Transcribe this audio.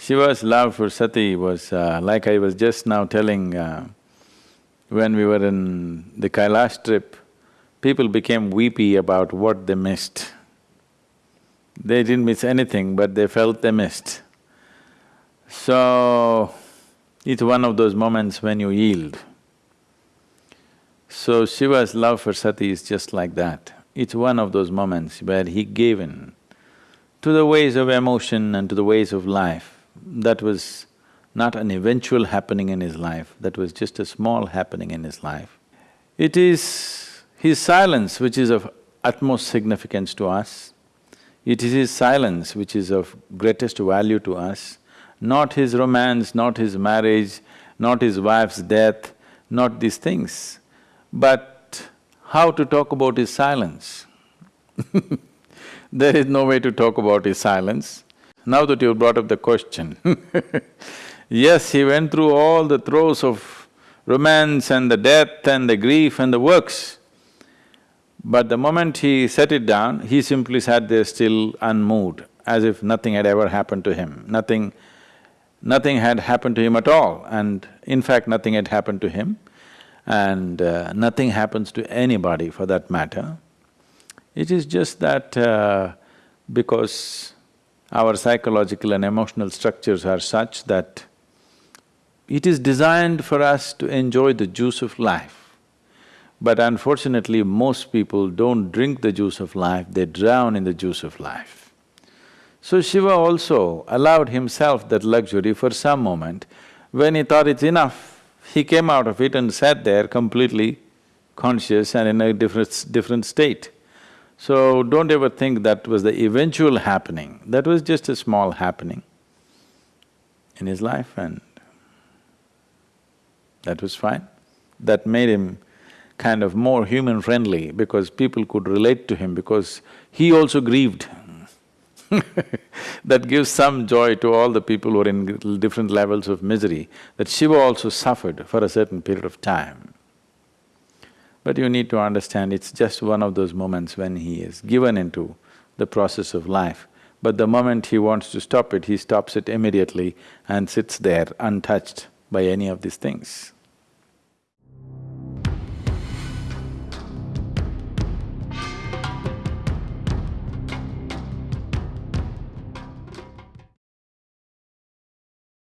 Shiva's love for Sati was uh, like I was just now telling, uh, when we were in the Kailash trip, people became weepy about what they missed. They didn't miss anything, but they felt they missed. So, it's one of those moments when you yield. So Shiva's love for Sati is just like that. It's one of those moments where he gave in to the ways of emotion and to the ways of life. That was not an eventual happening in his life, that was just a small happening in his life. It is his silence which is of utmost significance to us. It is his silence which is of greatest value to us, not his romance, not his marriage, not his wife's death, not these things. But how to talk about his silence? there is no way to talk about his silence. Now that you brought up the question yes, he went through all the throes of romance and the death and the grief and the works. But the moment he set it down, he simply sat there still unmoved, as if nothing had ever happened to him, nothing… nothing had happened to him at all and in fact nothing had happened to him and uh, nothing happens to anybody for that matter. It is just that uh, because our psychological and emotional structures are such that it is designed for us to enjoy the juice of life. But unfortunately, most people don't drink the juice of life, they drown in the juice of life. So Shiva also allowed himself that luxury for some moment. When he thought it's enough, he came out of it and sat there completely conscious and in a different… different state. So don't ever think that was the eventual happening, that was just a small happening in his life and that was fine. That made him kind of more human-friendly because people could relate to him because he also grieved that gives some joy to all the people who are in different levels of misery, that Shiva also suffered for a certain period of time. But you need to understand it's just one of those moments when he is given into the process of life. But the moment he wants to stop it, he stops it immediately and sits there untouched by any of these things.